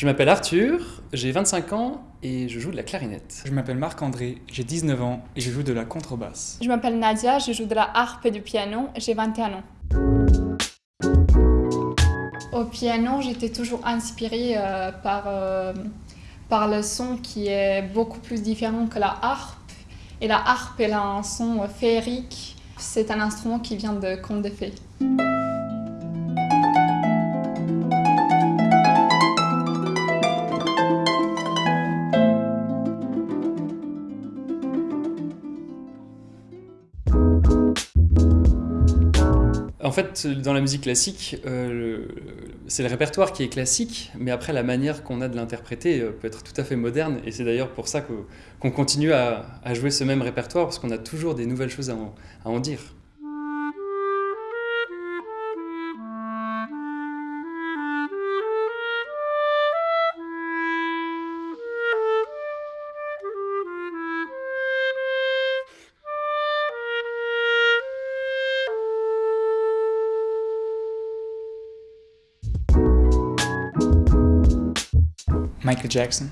Je m'appelle Arthur, j'ai 25 ans et je joue de la clarinette. Je m'appelle Marc-André, j'ai 19 ans et je joue de la contrebasse. Je m'appelle Nadia, je joue de la harpe et du piano, j'ai 21 ans. Au piano, j'étais toujours inspirée euh, par, euh, par le son qui est beaucoup plus différent que la harpe. Et la harpe, elle a un son féerique. C'est un instrument qui vient de contes de fées. En fait, dans la musique classique, euh, c'est le répertoire qui est classique, mais après la manière qu'on a de l'interpréter euh, peut être tout à fait moderne, et c'est d'ailleurs pour ça qu'on continue à, jouer ce même répertoire, parce qu'on a toujours des nouvelles choses à en dire. Michael Jackson.